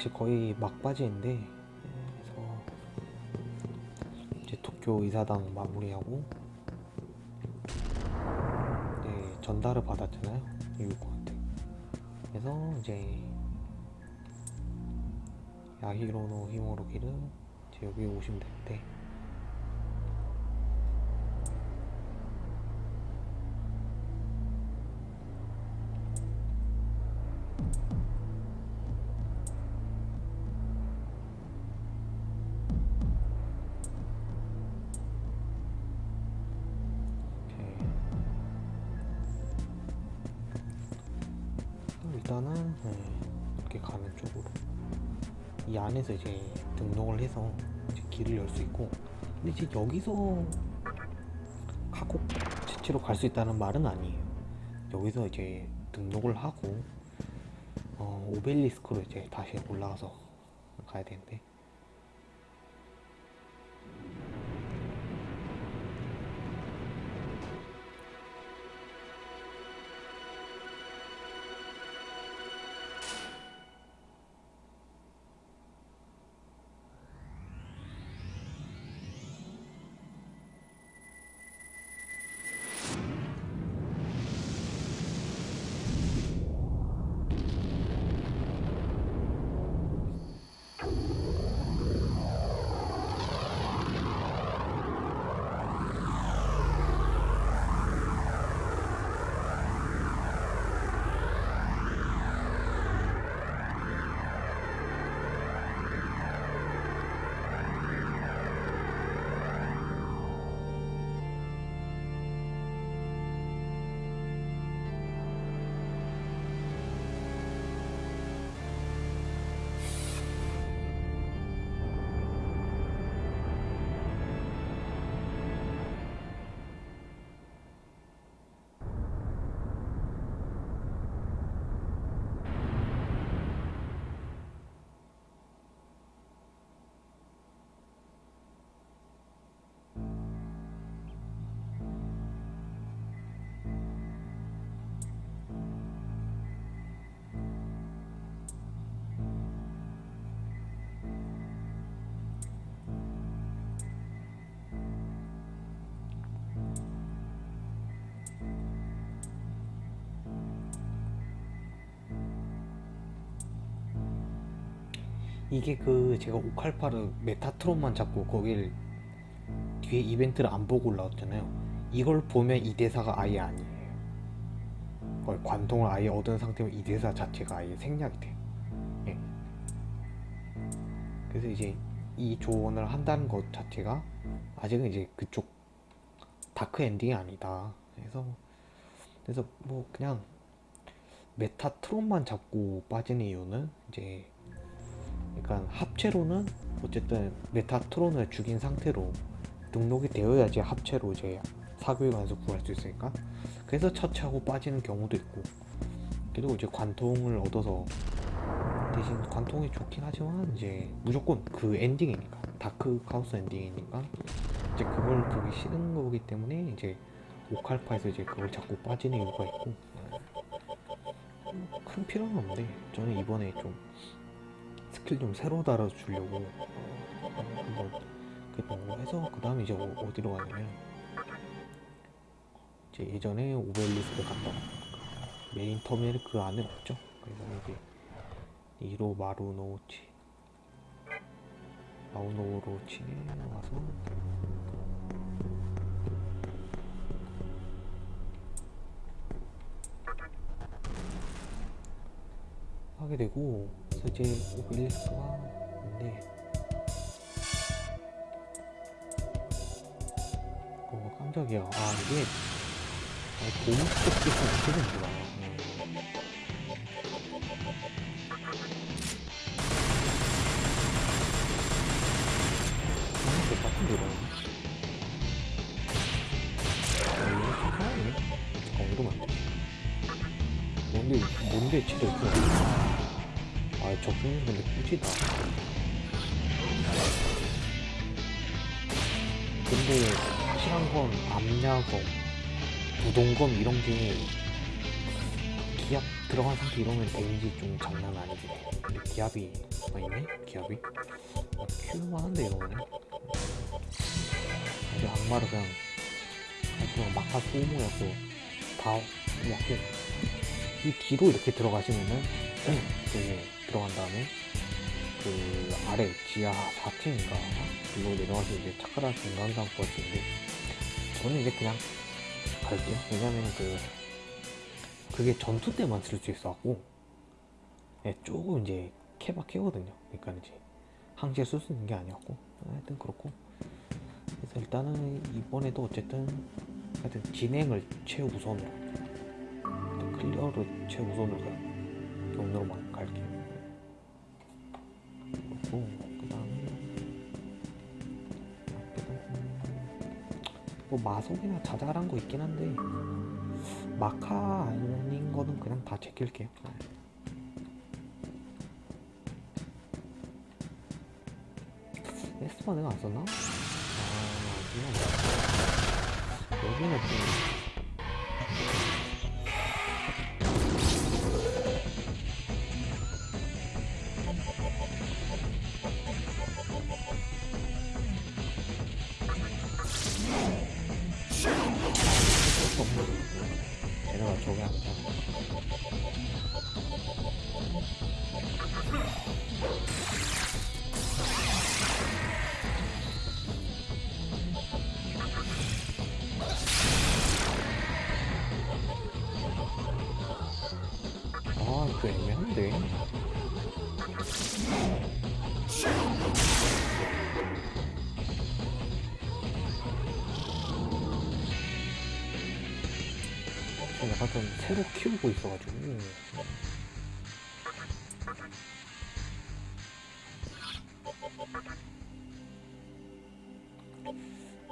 사실 거의 막바지인데 그래서 이제 도쿄 이사당 마무리하고 이제 전달을 받았잖아요. 유국한테. 그래서 이제 야히로노 히모로기를 이제 여기 오시면 되는데 안에서 이제 등록을 해서 이제 길을 열 수 있고 근데 이제 여기서 카콕 채취로 갈 수 있다는 말은 아니에요. 여기서 이제 등록을 하고 어, 오벨리스크로 이제 다시 올라가서 가야 되는데 이게 그 제가 오칼파르 메타트론만 잡고 거길 뒤에 이벤트를 안 보고 올라왔잖아요. 이걸 보면 이 대사가 아예 아니에요. 거의 관통을 아예 얻은 상태면 이 대사 자체가 아예 생략이 돼요. 예. 그래서 이제 이 조언을 한다는 것 자체가 아직은 이제 그쪽 dark ending이 아니다. 그래서 그래서 뭐 그냥 메타트론만 잡고 빠지는 이유는 이제 그러니까 합체로는 어쨌든 메타트론을 죽인 상태로 등록이 되어야지 합체로 이제 사교의 관에서 구할 수 있으니까. 그래서 처치하고 빠지는 경우도 있고. 그리고 이제 관통을 얻어서 대신 관통이 좋긴 하지만 이제 무조건 그 엔딩이니까. 다크 카오스 엔딩이니까 이제 그걸 보기 싫은 거기 때문에 이제 오칼파에서 이제 그걸 자꾸 빠지는 이유가 있고. 큰 필요는 없는데 저는 이번에 좀 스킬 좀 새로 달아주려고 한번 그랬던 거 해서 그 다음에 이제 어- 어디로 가냐면 이제 예전에 오벨리스크 갔던 메인 터미널 그 안에 없죠. 그래서 이제 이로 마루노치 마루노우치에 와서 하게 되고 이제 오벨리스크가 있는데 어 깜짝이야. 아 이게 아, 도움 스토끼가 어떻게 된 거야. 음. 아, 똑같은 데라 아 이거 괜찮네 어 이러면 안돼 뭔데 뭔데 치료 있어 아 적중률 근데 꾸지다 근데 확실한 건 암야검 부동검 이런 게 기압 들어간 상태 이러면 데미지 좀 장난 아니지 근데 기압이 아 있네? 기압이? 아, 큐만 한데 이러면은 이제 악마를 그냥 그냥 막하 소모였고 다 약고 이 뒤로 이렇게 들어가시면은 그 들어간 다음에 그 아래 지하 4층인가 이거 내려가서 이제 차크라 중간상 버스인데 저는 이제 그냥 갈게요. 왜냐면 그 그게 전투 때만 쓸 수 있어갖고 예, 조금 이제 케바케거든요. 그러니까 이제 항시에 쓸 수 있는 게 아니었고. 하여튼 그렇고. 그래서 일단은 이번에도 어쨌든 하여튼 진행을 최우선으로 클리어를 최우선으로 경로로만 갈게요 그리고 그 다음에 뭐 마속이나 자잘한 거 있긴 한데 마카 아닌 거는 그냥 다 제낄게요. 에스파 내가 안 썼나? 아 아니야 여기는 좀 키우고 있어가지고.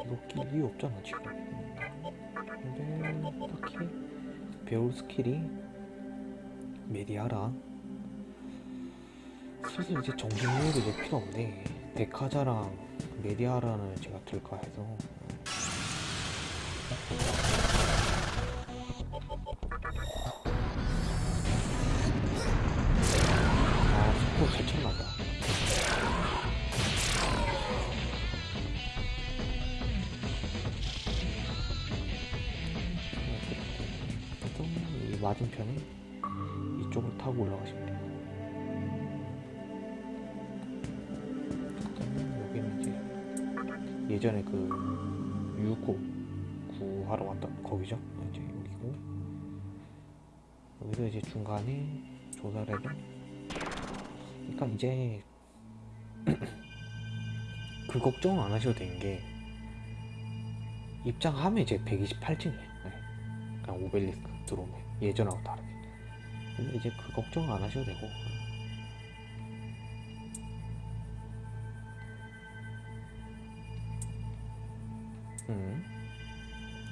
이거 낄 이유 없잖아 지금. 근데 딱히 배울 스킬이 메디아라. 슬슬 이제 정신력이 이제 필요 없네. 데카자랑 메디아라는 제가 들까 해서 이 맞은편에 이쪽으로 타고 올라가시면 돼요. 여기는 이제 예전에 그 유고 구하러 왔던 거기죠. 이제 여기고 여기서 이제 중간에 조사를 해도 그러니까 이제 그 걱정 안 하셔도 되는 게 입장하면 이제 128층이에요. 그냥 오벨리스크 들어오면 예전하고 다르게. 근데 이제 그 걱정 안 하셔도 되고 음.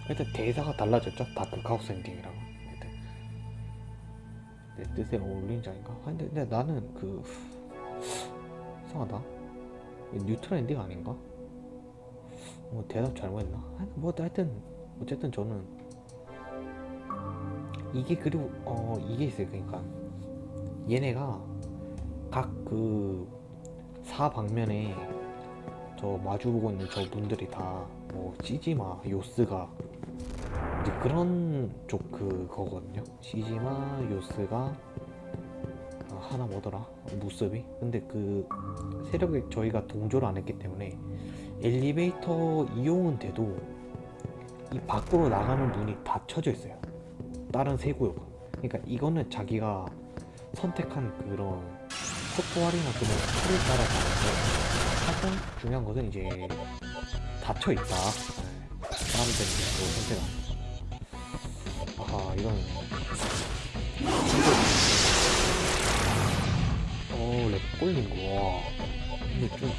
일단 대사가 달라졌죠 다크 카오스 엔딩이랑 하여튼 내 뜻에 어울리는 자인가? 아, 근데, 근데 나는 그 이상하다 뉴트럴 엔딩 아닌가? 뭐 대답 잘못했나? 뭐 하여튼 어쨌든 저는 이게 그리고 어 이게 있어요. 그러니까 얘네가 각 그 사방면에 저 마주보고 있는 저 분들이 다뭐 시지마 요스가 이제 그런 쪽 그거거든요. 시지마 요스가 아, 하나 뭐더라? 무습이? 근데 그 세력에 저희가 동조를 안 했기 때문에 엘리베이터 이용은 돼도 이 밖으로 나가는 문이 닫혀져 있어요 다른 세구역 그러니까 이거는 자기가 선택한 그런 속도활이나 그런 틀을 따라 가는데 하여 중요한 것은 이제 닫혀있다. 사람들 이제 선택한 아하 이런. 어랩 꼴린 거와 근데 좀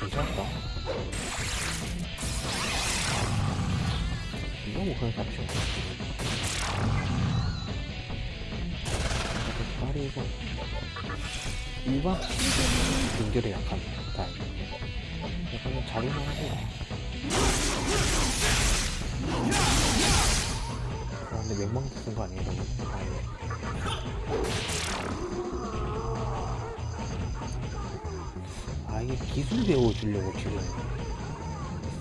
괜찮다. 이거 뭐 그냥 잡히는 거 8에서 2박 3일은 연결이 약합니다. 약간 자리만 하고 아 근데 맹망 듣는 거 아니에요? 아 이게 기술 배워주려고 지금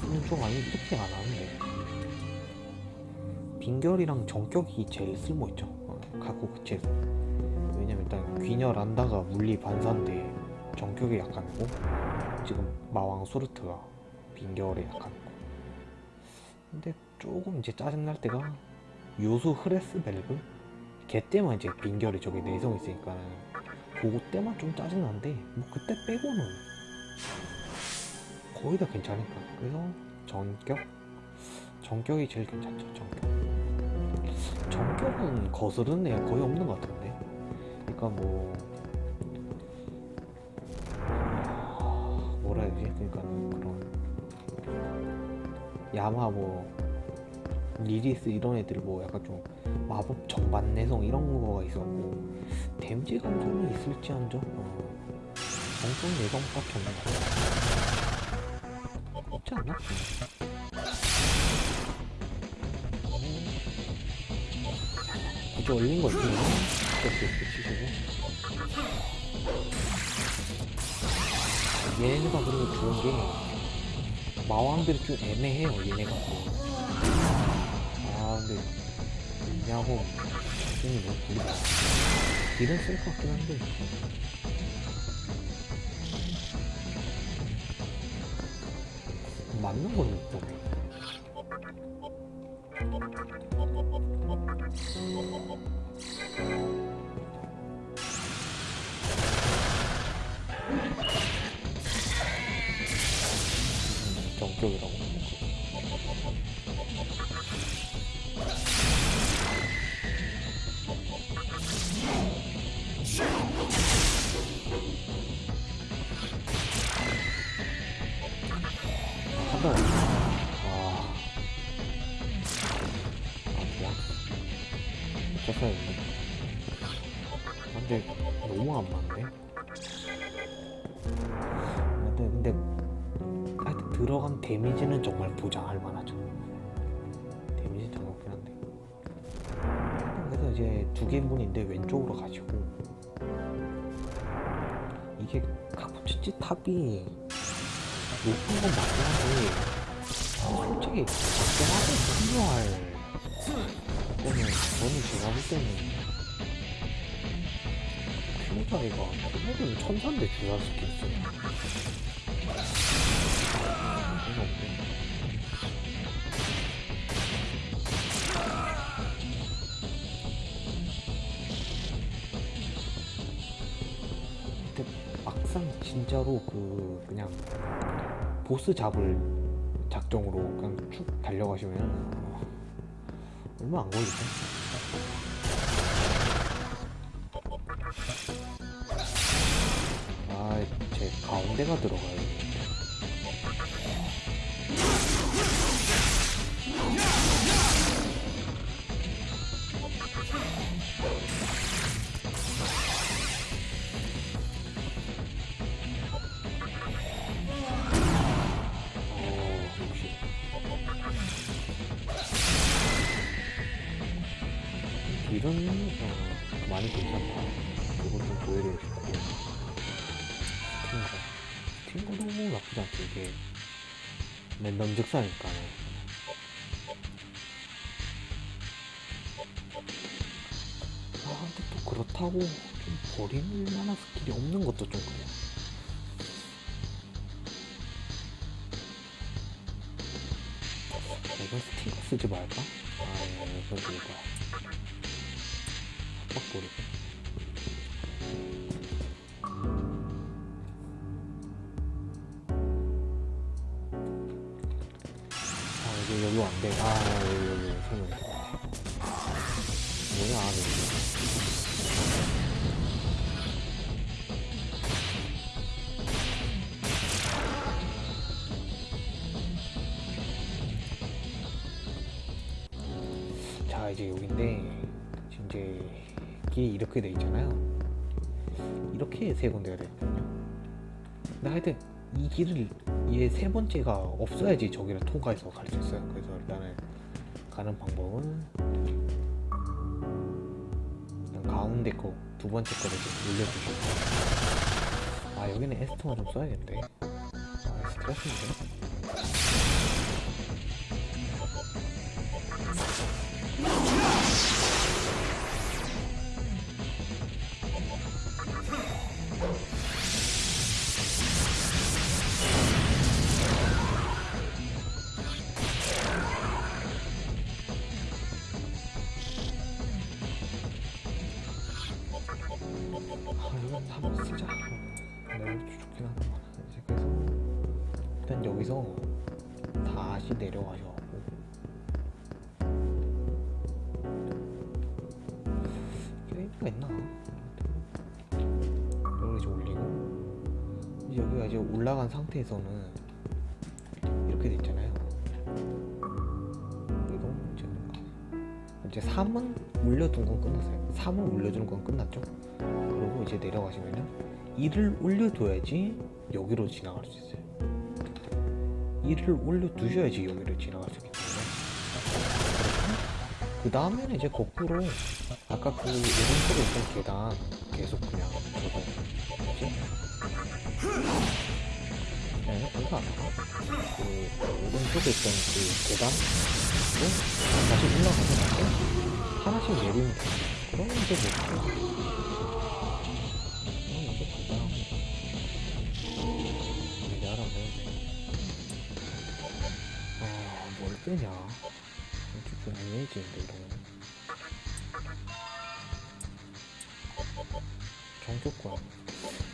쓰는 쪽 아니면 특히 안 하는데. 빈결이랑 정격이 제일 쓸모있죠. 어, 각국 제일 란다가 물리 반사인데 정격이 약한고 지금 마왕 소르트가 빈결에 약한고 근데 조금 이제 짜증날 때가 요수 흐레스 벨브? 걔 때만 이제 빈결이 저기 내성 있으니까 그거 때만 좀 짜증난데 뭐 그때 빼고는 거의 다 괜찮으니까. 그래서 전격? 전격이 제일 괜찮죠 전격. 전격은 거스르는 애 거의 없는 것 같은데 아까 뭐 뭐라 해야 되지? 그러니까 그런 야마 뭐 리리스 이런 애들 뭐 약간 좀 마법 정반 내성 이런 거가 있었고 데미지 감정이 있을지언정 어, 정성 내성밖에 없는 거 없지 않나? 어. 굳이 올린 거 있나? 75. 얘네가 그리고 좋은 게 마왕들이 좀 애매해요 얘네가 아 근데 야호 이는 뭐 모르겠어 딜은 쓸것 같긴 한데 맞는 건 있잖아 들어간 데미지는 정말 보장할 만하죠. 데미지 잘 없긴 한데. 그래서 이제 두 개문인데 왼쪽으로 가시고. 이게 카푸치치 탑이 높은 건 맞긴 한데 솔직히 작정하게 필요할 거는 저는 제가 볼 때는 피부자리가 피부는 천사인데 주사 스킬 있어 진짜로 그 그냥 보스 잡을 작정으로 그냥 쭉 달려가시면 어, 얼마 안 걸리죠? 아, 제 가운데가 들어가요. 그렇다고 좀 버릴 만한 스킬이 없는 것도 좀 그래요. 이건 스팅거 쓰지 말까? 아 이거 이거 빡 버리고 세 군데가 되거든요. 근데 하여튼 이 길을 얘 세 번째가 없어야지 저기를 통과해서 갈 수 있어요. 그래서 일단은 가는 방법은 일단 가운데 거 두 번째 거를 좀 올려주시고. 아 여기는 에스터만 좀 써야겠는데. 아 스트레스인데 아 이건 한번 쓰자. 내가 좋긴 하더만 이제 그래서. 일단 여기서 다시 내려가셔갖고 게임가 있나? 여기 이제 올리고. 여기가 이제 올라간 상태에서는 이제 3은 올려둔 건 끝났어요. 3을 올려주는 건 끝났죠? 그리고 이제 내려가시면은 2를 올려둬야지 여기로 지나갈 수 있어요. 2를 올려두셔야지 여기를 지나갈 수 있기 때문에. 그 다음에는 이제 거꾸로 아까 그 오른쪽에 있던 계단 계속 그냥. 저거 뭐지? 네, 그거 안 그 오른쪽에 있던 그 계단으로 다시 올라가서 하나씩 내리면 돼요 그러면 이제 뭐 그럼 이제 간단하고 이제 알아보면 아뭘 빼냐? 좀 애매해지는데 이러면 정조건.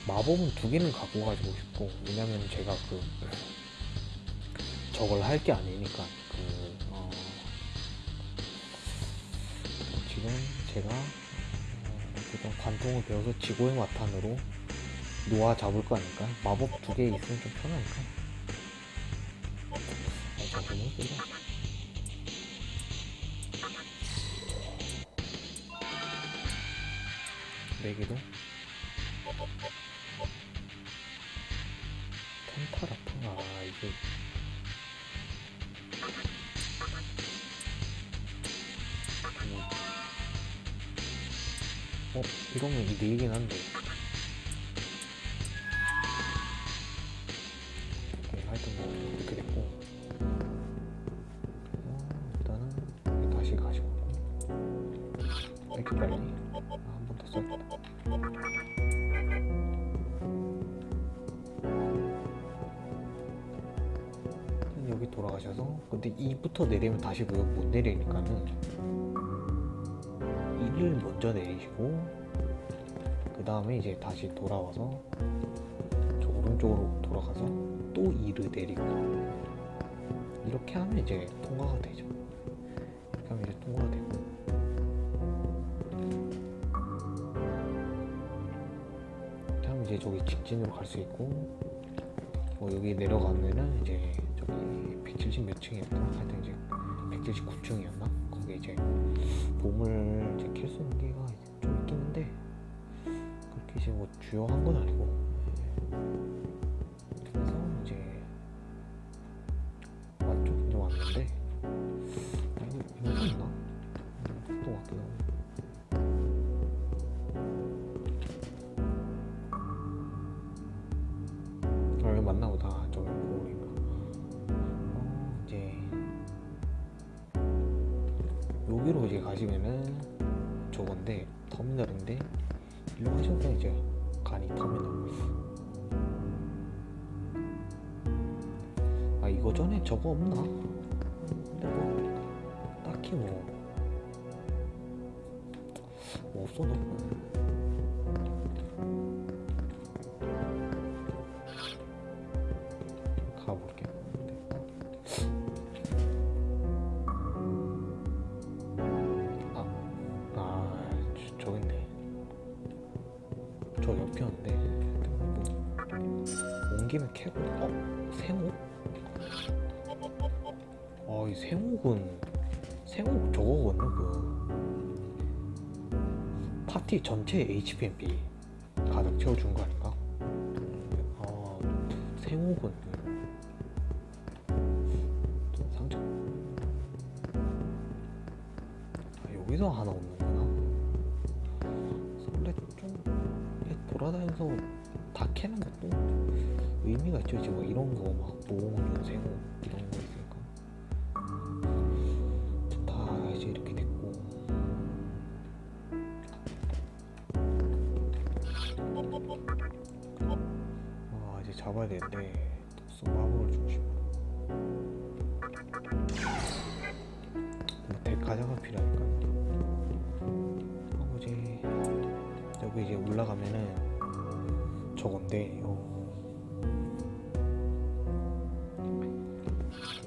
마법은 두 개는 갖고 가지고 싶고 왜냐면 제가 그 저걸 할 게 아니니까. 그 어, 지금 제가 어, 어쨌든 관통을 배워서 지고의 마탄으로 놓아 잡을 거 아닐까? 마법 두 개 있으면 좀 편하니까. 아, 잠시만요 네 개도? 텐타라타가 이게 어 이러면 이네 한데. 오케이 하여튼 뭐 이렇게 됐고. 어, 일단은 다시 가시고. 이렇게 빨리 아, 한 번 더 써야겠다 여기 돌아가셔서 근데 2부터 내리면 다시 못, 못 내리니까는 다시 돌아와서 저 오른쪽으로 돌아가서 또 2를 내리고 이렇게 하면 이제 통과가 되죠 이렇게 하면 이제 통과가 되고 하면 이제 저기 직진으로 갈 수 있고 뭐 여기 내려가면은 이제 저기 170 몇 층이었나? 하여튼 이제 179층이었나? 주요한 건 아니고 저거 없나? 근데 뭐 딱히 뭐, 뭐 없어 너 가볼게요 아, 아, 저, 저기 있네. 저 옆이었는데. 뭐, 온 김에 캐고, 어? 생옥은, 생옥 저거거든요, 그. 파티 전체 HPMP 가득 채워준 거 아닌가? 아, 생옥은. 좀 상처. 아, 여기서 하나 없는구나. 돌아다니면서 다 캐는 것도 의미가 있죠. 이제 뭐 이런 거막 모으는 세고 잡아야 되는데 또 마법을 주고 싶어. 뭐 대가자가 필요하니까. 아버지 여기 이제 올라가면은 저건데 요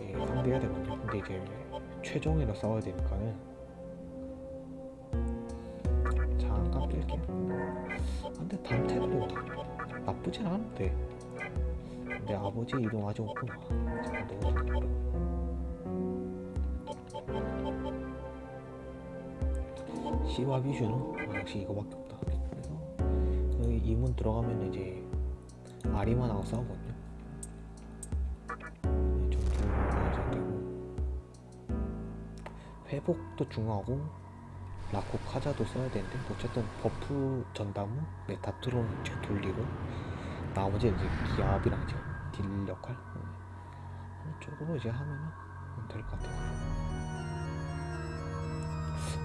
예, 상대해야 되거든요. 근데 이제 최종이라 싸워야 되니까는 잠깐 뺄게요. 아, 근데 단테도 나쁘진 않은데 내 아버지 이름 아직 없구나. 잠깐 넣어둘게요. 시와 비슈는 아, 역시 이거밖에 없다. 그래서 여기 이 문 들어가면 이제 아리만하고 싸우거든요. 네, 회복도 중요하고 라쿠카자도 써야 되는데 어쨌든 버프 전담은 메타트론 이제 돌리고 나머지 이제 기합이랑 이제 딜 역할 네. 이쪽으로 이제 하면은 될것 같아요.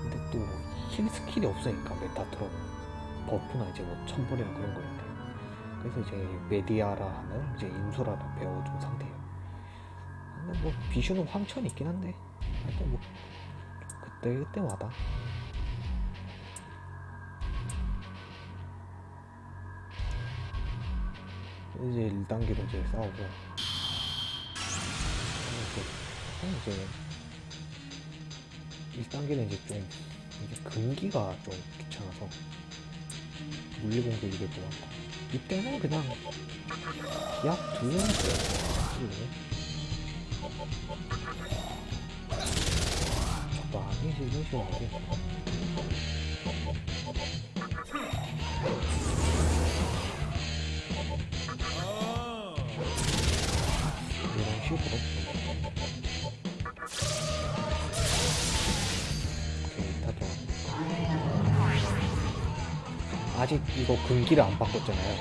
근데 또 힐 스킬이 없으니까 메타트론 버프나 이제 뭐 천벌이나 그런 거인데 그래서 이제 메디아라 하는 이제 인수라를 배워준 상태예요. 근데 뭐 비슈는 황천이 있긴 한데 하여튼 뭐 그때 그때마다 이제 1단계로 이제 싸우고. 이제 이제 1단계는 이제 좀 이게 금기가 좀 귀찮아서 물리 공격이 될 것 같고. 이때는 그냥 기압 두 개는 적당히 지금 시원하게 아직 이거 금기를 안 바꿨잖아요.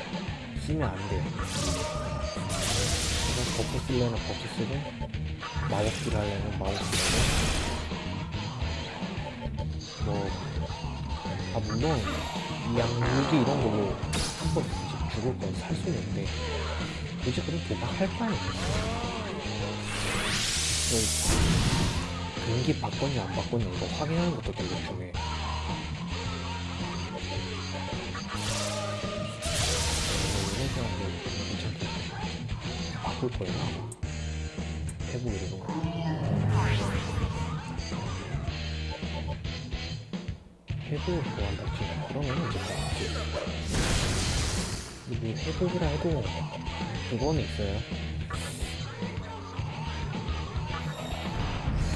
쓰면 안 돼요. 그래서 버프 쓰려면 버프 쓰고 마법기를 하려면 마법기 쓰고. 뭐, 아, 물론, 이 약물기 이런 걸로 한 번 죽을 건 살수 있는데, 굳이 그런 도박할 바에는 그 금기 바꿨냐 안 바꿨냐 이거 확인하는 것도 되게 중요해. 바꿀 거예요. 아마. 해보기로. 회복을 좋아한다 치면 그러면 이제 뭐 이게 회복이라 해도 그거는 있어요.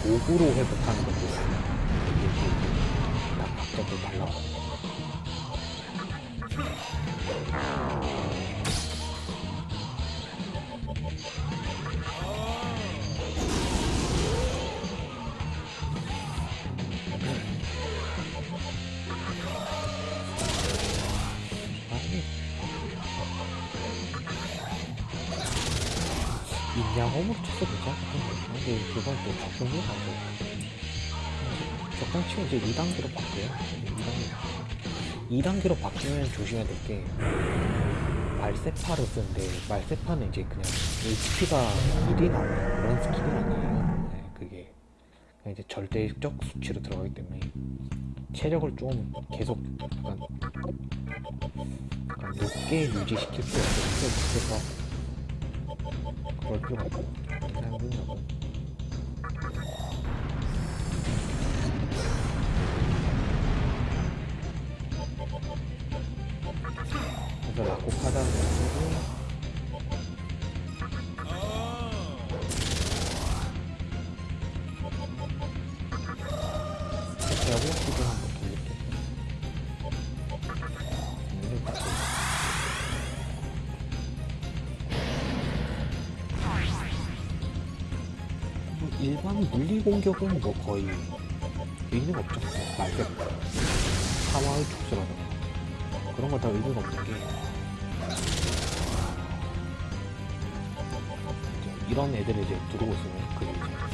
도구로 회복하는 것도 있어요. 이게 다 각자 또 달라. 아 인양홈으로 쳐서 괜찮거든요. 근데 그건 또 적중이 안 돼요. 적당 치면 이제 2단계로 바뀌어요. 2단계. 2단계로 바뀌면 조심해야 될 게 말세파를 쓰는데 말세파는 이제 그냥 HP가 1이 나오는 그런 스킬이 아니에요. 네, 그게 그냥 이제 절대적 수치로 들어가기 때문에 체력을 좀 계속 약간 약간 높게 유지시킬 필요가 없어서 그럴 필요가 없고 그냥 그 냥 그래 일반 물리 공격은 뭐 거의 의미가 없죠. 말대로 사마의 촉수라든가 그런 거 다 의미가 없는 게 이런 애들을 이제 두르고 있으면 그게 이제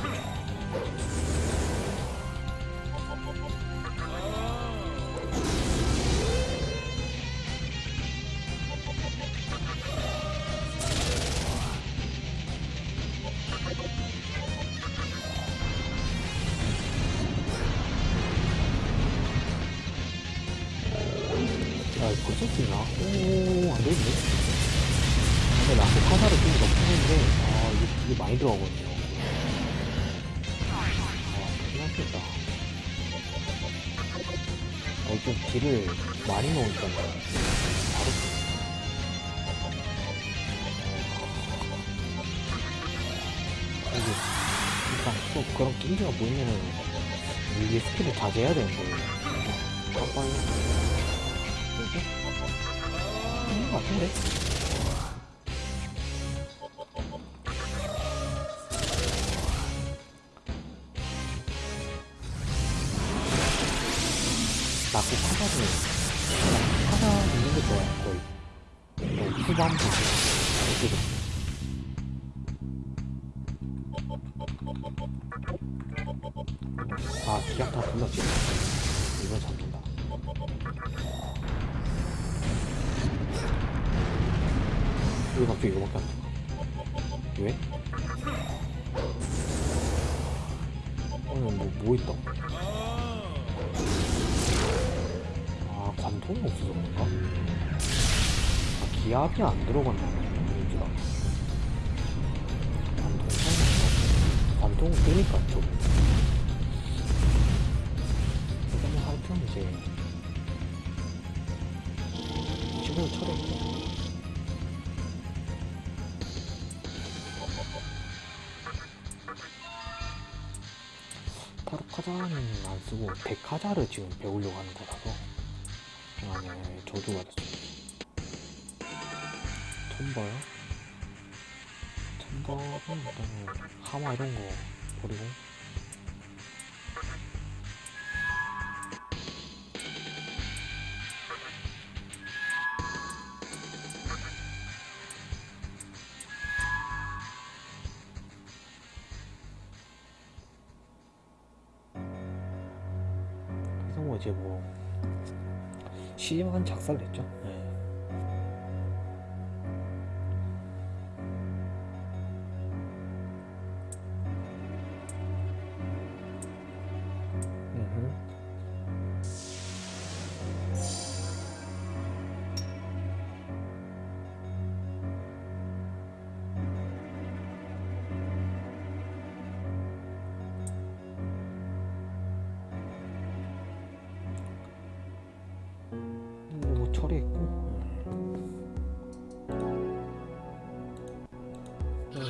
스킬을 자제해야 되는데, 깜빡이. 있는 것 같은데? 나고 카사를 카사 있는 게 좋아요 거의 거의 후반부 이렇게 아 기압 다 불렀지 이건 잡힌다 왜 갑자기 이거밖에 안 나가? 왜? 오늘 뭐, 뭐 있다? 아, 관통이 없어서 그런가? 아, 기압이 안 들어간다는 거야, 관통. 관통 뜨니까 좀. 이제, 집을 처리했고. 타로카자는 안 쓰고 데카자를 지금 배우려고 하는 거라서 안에 저주가 됐습니다. 톰버요? 톰버는 일단은 하마 이런 거 버리고 작살 냈죠. 네.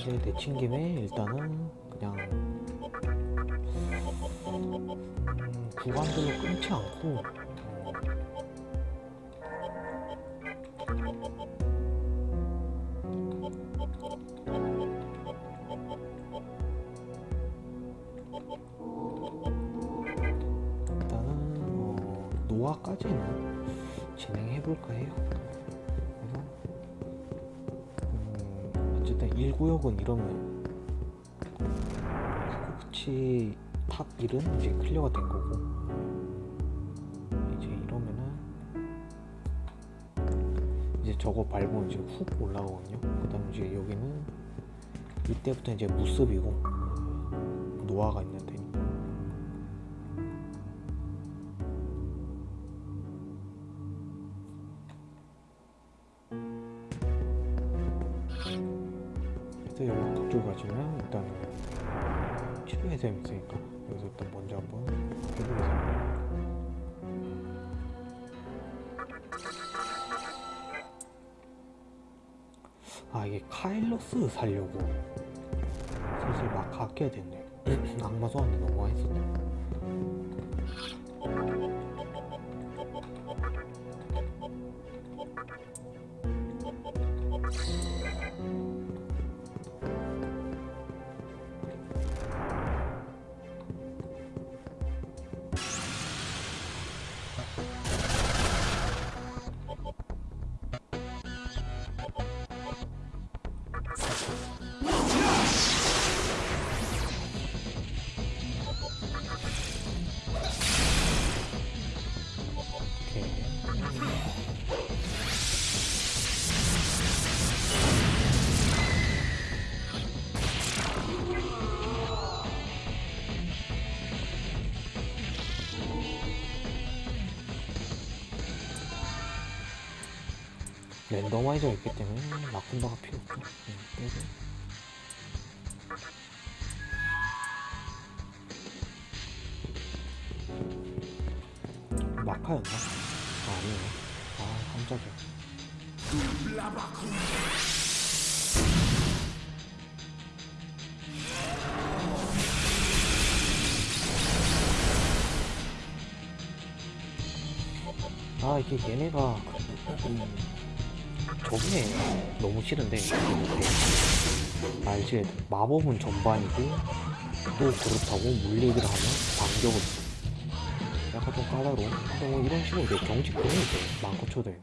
이제 내친 김에 일단은 그냥 음, 구간별로 끊지 않고 코치 탑 1은 이제 클리어가 된 거고 이제 이러면은 이제 저거 밟으면 이제 훅 올라가거든요. 그 다음 이제 여기는 이때부터 이제 무습이고 노화가 치료의 셈이 있으니까 여기서 일단 먼저 한번 해보겠습니다. 아 이게 카일로스 살려고 슬슬 막 아껴야 됐네요. 악마 소환도 너무 많이 썼네. 랜더마이저가 있기 때문에 라쿤다가 필요 없죠. 네, 빼고. 마카였나? 아, 아니네. 아, 깜짝이야. 아, 이게 얘네가, 음, 저게 너무 싫은데, 이게 알지? 마법은 전반이고, 또 그렇다고 물리기를 하면 반격을 약간 좀 까다로운 근데 뭐 이런 식으로 이제 경직 보내죠 많고 있네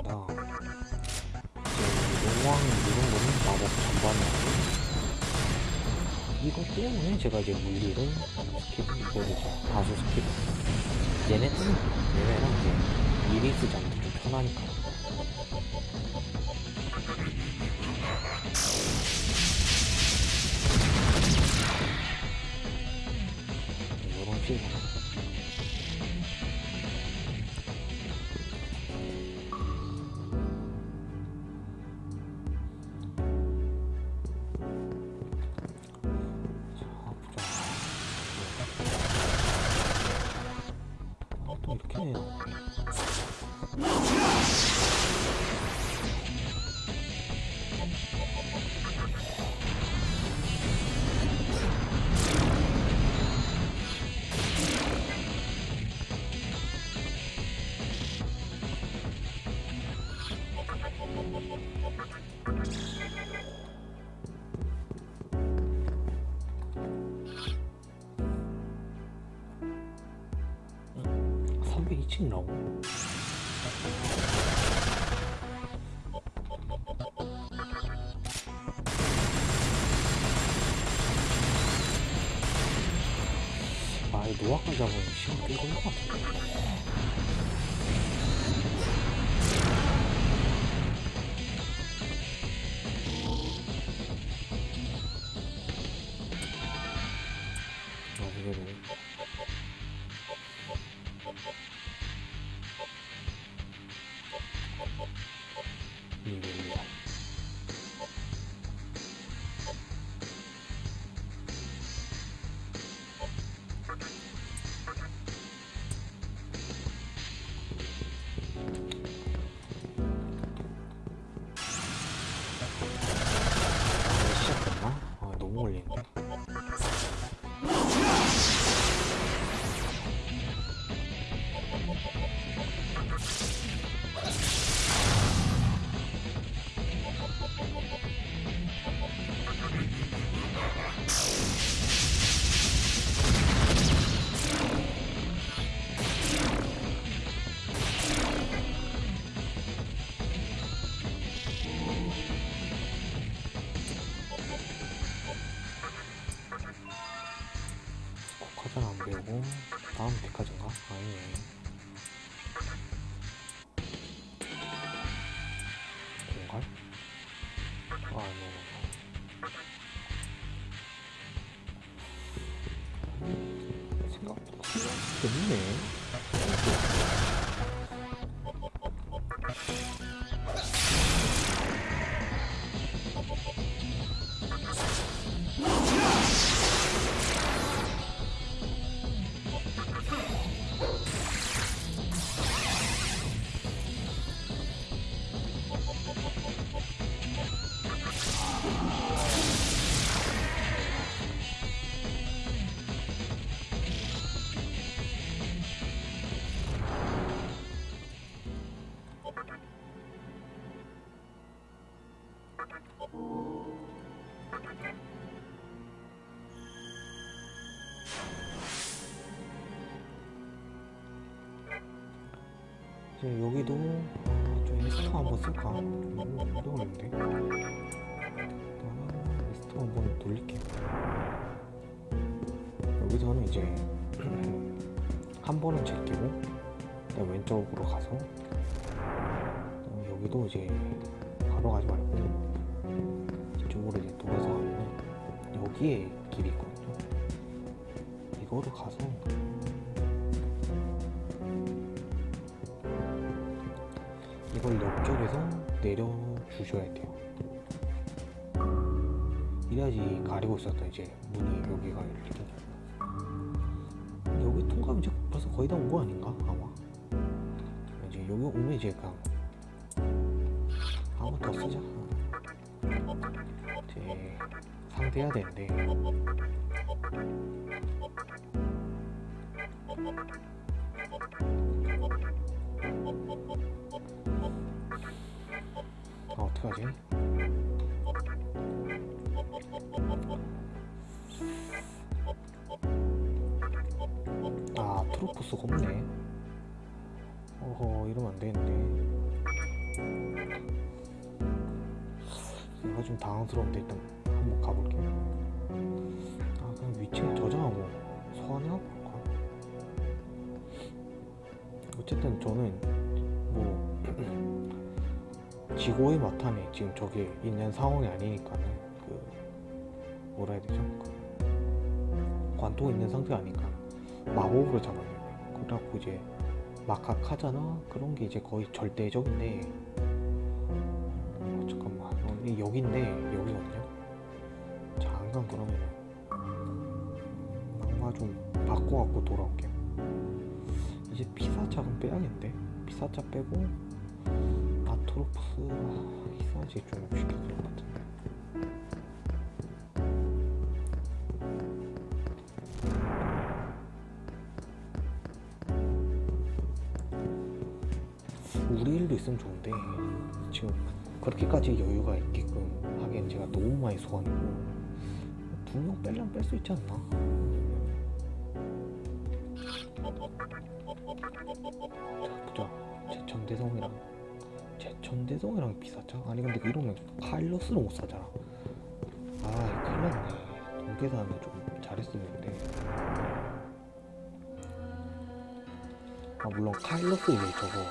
음 이렇게 나온다 이제 용왕 이런 거는 마법 전반이고. 이것 때문에 제가 이제 물리를 스킵 이제 다수 스킵. 얘네 얘네랑 이제 쓰지 않는 게좀 편하니까 노아까지 잡으면 시간 꽤 걸릴 것 같은데. 아, 이제 여기도 좀 에스터 한번 쓸까? 좀 어려운데. 아, 에스터 한번 돌릴게요. 여기서는 이제 한 번은 제끼고 왼쪽으로 가서 여기도 이제 바로 가지 말고 이쪽으로 이제 돌아서 가면 여기에 길이 있거든요. 이거로 가서 내려주셔야 돼요. 이래야지 가리고 있었던 이제. 문이 여기가 열리고 여기 통과하면 이제 벌써 거의 다 온 거 아닌가 아마? 이제 여기 오면 이제 그냥 한번 더 쓰자 이제 상대해야 되는데 아 어떡하지? 아 트로포스가 없네. 어허 이러면 안 되는데 내가 좀 당황스러운데 일단 한번 가볼게요 아 그냥 위치를 저장하고 소환해가 볼까? 어쨌든 저는 지고의 마탄에 지금 저게 있는 상황이 아니니까는 그 뭐라 해야 되죠? 그 관통 있는 상태가 아니까 마법으로 잡아야 돼요. 그래갖고 이제 마카카잖아? 그런 게 이제 거의 절대적인데. 어, 잠깐만. 어, 이 여기인데 여기거든요? 잠깐 그러면은 악마 좀 바꿔갖고 돌아올게요. 이제 피사짝은 빼야겠는데? 피사짝 빼고 아토로프스 희사지? 좀 시켜줄 것 같은데. 우리 일도 있으면 좋은데 지금 그렇게까지 여유가 있게끔 하기엔 제가 너무 많이 소환이고 두명 빼려면 뺄 수 있지 않나? 자 보자. 제천 대성이랑 제천대성이랑 비싸죠? 아니 근데 이러면 카일러스를 못 사잖아. 아 큰일 났네 돈 계산을 좀 잘했으면 했는데 아 물론 카일러스 이제 저거.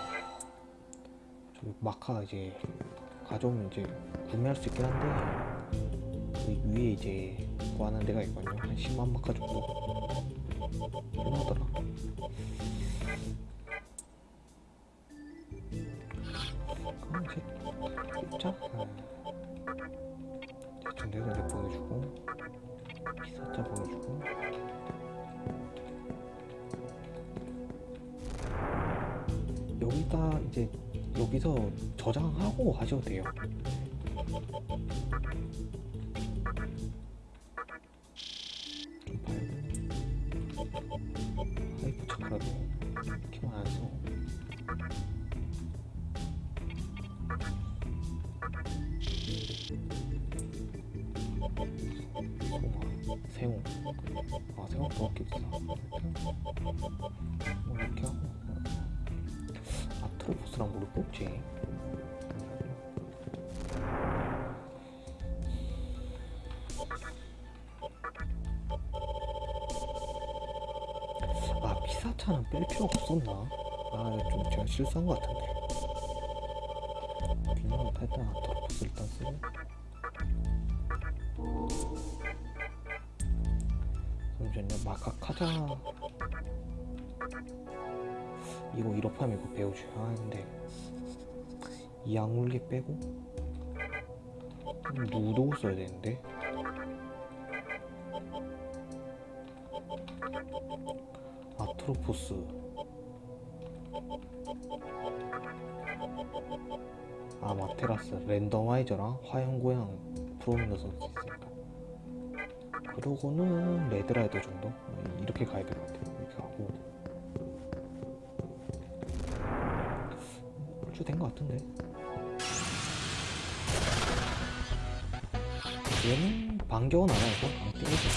저기 마카 이제 가져오면 이제 구매할 수 있긴 한데 그 위에 이제 구하는 데가 있거든요. 한 10만 마카 정도? 얼마더라 대충 내가 보내주고 비사자 보내주고 여기다 이제 여기서 저장하고 하셔도 돼요. 실수한 것 같은데. 그냥 일단 아트로포스 일단 쓰고 잠시만요 마카카자 이거 이렇게하면 이거 배워줘야 하는데. 이 약물기 빼고 누구 써야 되는데. 아트로포스 테라스 랜덤와이저랑 화염고양 프로미너 선수 있으니까. 그러고는 레드라이더 정도? 이렇게 가야 될 것 같아요. 이렇게 하고. 뭘된것 같은데. 얘는 반격은 안 하고 그냥 때리죠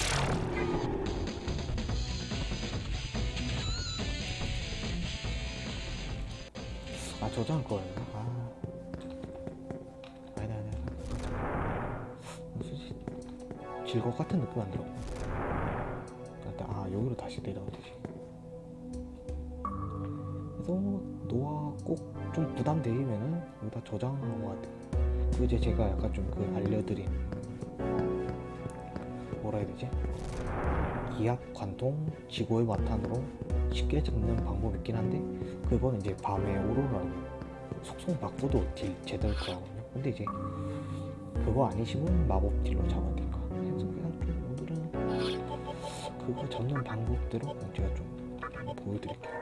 아 저장 거였나? 아 질것 같은 느낌 안 들어. 일단 아 여기로 다시 내려가 되지. 그래서 노아 꼭좀 부담되면은 여기다 저장한 것 같아 그 이제 제가 약간 좀 그 알려드린 뭐라 해야 되지? 기압 관통 지구의 바탕으로 쉽게 잡는 방법이 있긴 한데 그건 이제 밤에 오로라고 속성 바꿔도 딜 제대로 들어가거든요. 근데 이제 그거 아니시면 마법 딜로 잡아야 되니 그거 잡는 방법대로 제가 좀 보여드릴게요.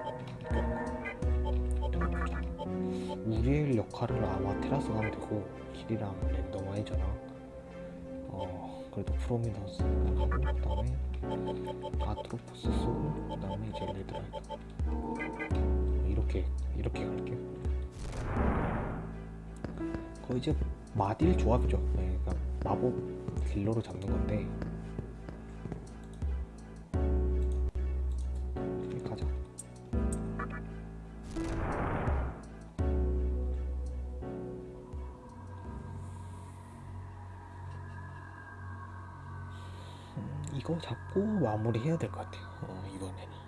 우리엘 역할을 아마 테라스 가면 되고 길이랑 랜덤아이잖아 어 그래도 프로미넌스 나가고 그 다음에 아트로포스 쓰고 그 다음에 이제 레드라이트 이렇게 이렇게 갈게요. 거의 이제 마딜 조합이죠. 네, 그러니까 마법 딜러로 잡는 건데 마무리 해야 될 것 같아요. 어, 이번에는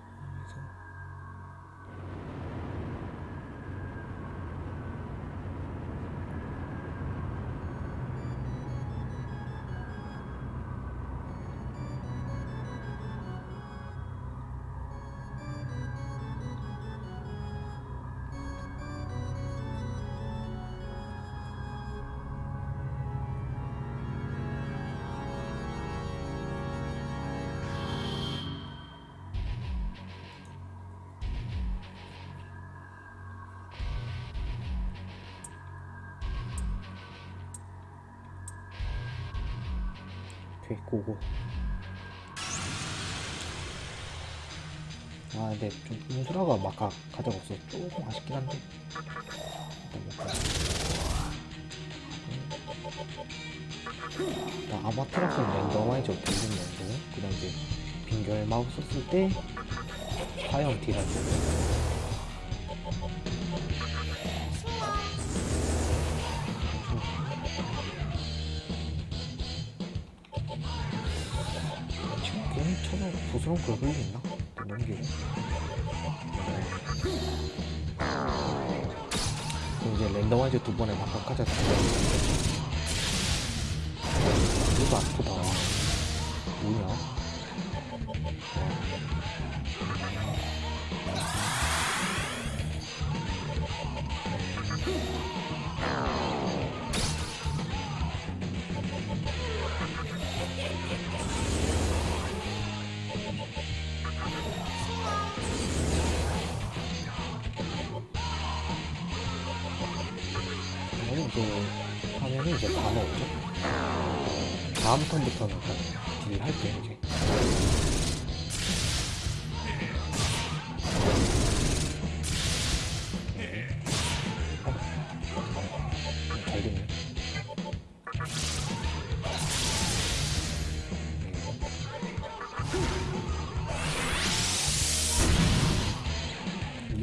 고고. 아 근데 좀 인수라가 막 가, 가져가 없어 조금 아쉽긴 한데. 일단 먹고. 일단 아마테라스는 랜덤아이저 딜링 랜덤 그 다음 이제 빙결 마법 썼을 때 화염 때 게임 쳐서 부스러운 걸 흘리나? 넘기고. 그럼 이제 랜덤화이즈 두 번에 바꿔까지? 이거 아프다. 뭐냐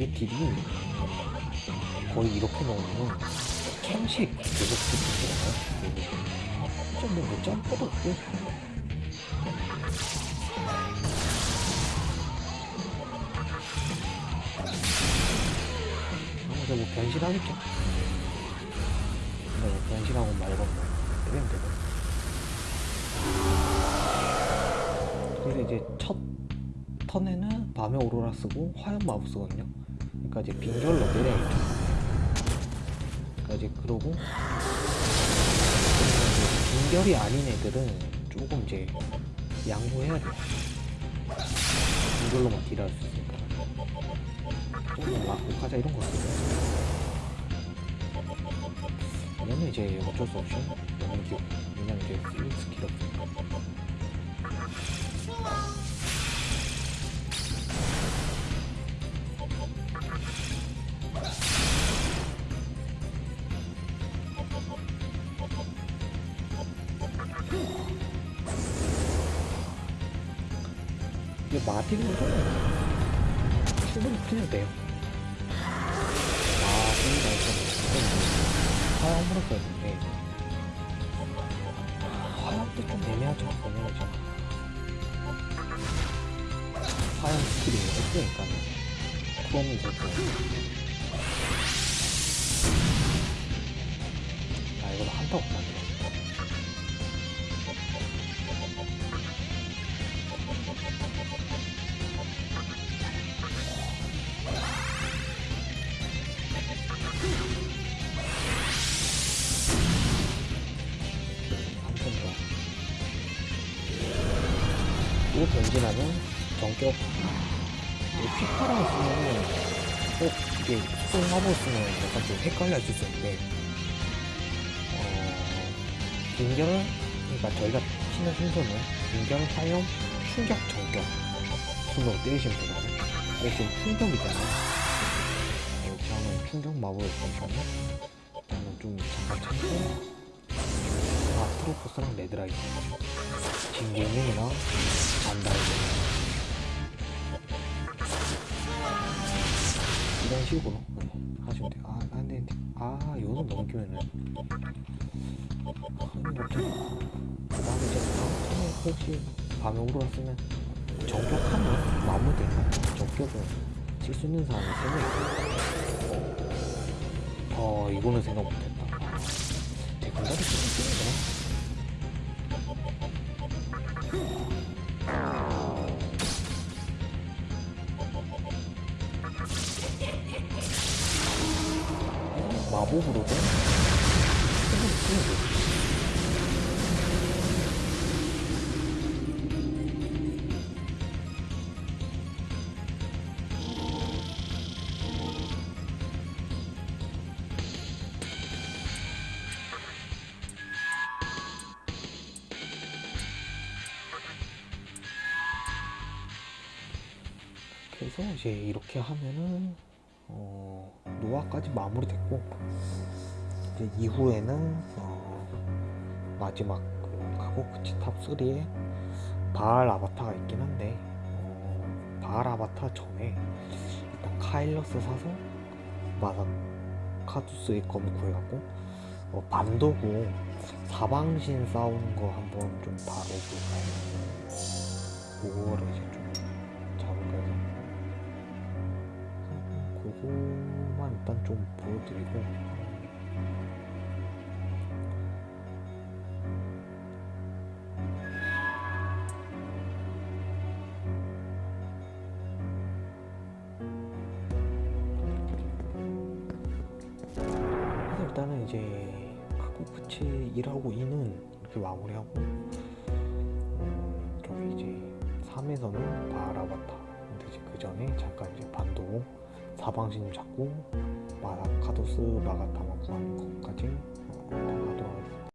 딜이 거의 이렇게 넣으면 캠식 계속 붙이잖아요. 진짜 뭐못 점퍼도 없고. 그래서 뭐 변신하겠죠. 근데 뭐 변신하고 말고 뭐 때리면 되고. 그래서 이제 첫 턴에는 밤의 오로라 쓰고 화염 마법 쓰거든요. 이제 빙결로. 그러니까 이제 그러고 빙결이 아닌 애들은 조금 이제 양보해야 돼요. 빙결로만 딜할 수 있으니까. 조금 막고 가자 이런 거 같아요. 얘는 이제 어쩔 수 없이 넘기고 왜냐면 이제 필 스킬 없으니까. 마틴은 충분히 풀려도 돼요. 마틴이 나있었는데 화염으로 썼는데 화염도 좀 애매하죠. 애매하죠. 화염 스킬이 없으니까요. 프롬이 있었고 아 이거 한타고 없나 또 변신하면 전격. 휘파람 쓰면은 어 이게 속 마법 쓰면 약간 좀 헷갈려 질수 있는데 어 빙결을 그러니까 저희가 치는 순서는 빙결 화염 충격 전격. 순으로 때리시면 되거든요. 근데 지금 충격이잖아요. 이렇게 하면 충격 마법을 쓰시면 저는 좀 잠깐 참고 아 트로포스랑 레드라이트 진갱이랑 잔다이드 이런 식으로 네, 하시면 돼요. 아, 아, 근데, 아, 요는 넘기면은. 그 다음에 이제 혹시 밤용으로 쓰면 정격하면 마무리되면 정격은 칠 수 있는 사람이 세명 어, 이거는 생각 못했다. 대군다리 쓰는 거 쓰면 되지. 그래서 이제 이렇게 하면은 어, 노아까지 마무리됐고 이제 이후에는 어, 마지막 그 가고크치 탑 3에 바알 아바타가 있긴 한데 어, 바알 아바타 전에 일단 카일러스 사서 마사카두스의 검 구해갖고 어, 반도구 사방신 싸우는 거 한번 좀 다뤄볼까요? 그거를 일단 좀 보여드리고. 일단은 이제 카쿠프치 1하고 2는 이렇게 마무리하고 음, 저기 이제 3에서는 바라바타. 근데 이제 그 전에 잠깐 이제 반도 사방신 잡고 마카도스 마가타마 구하는 것까지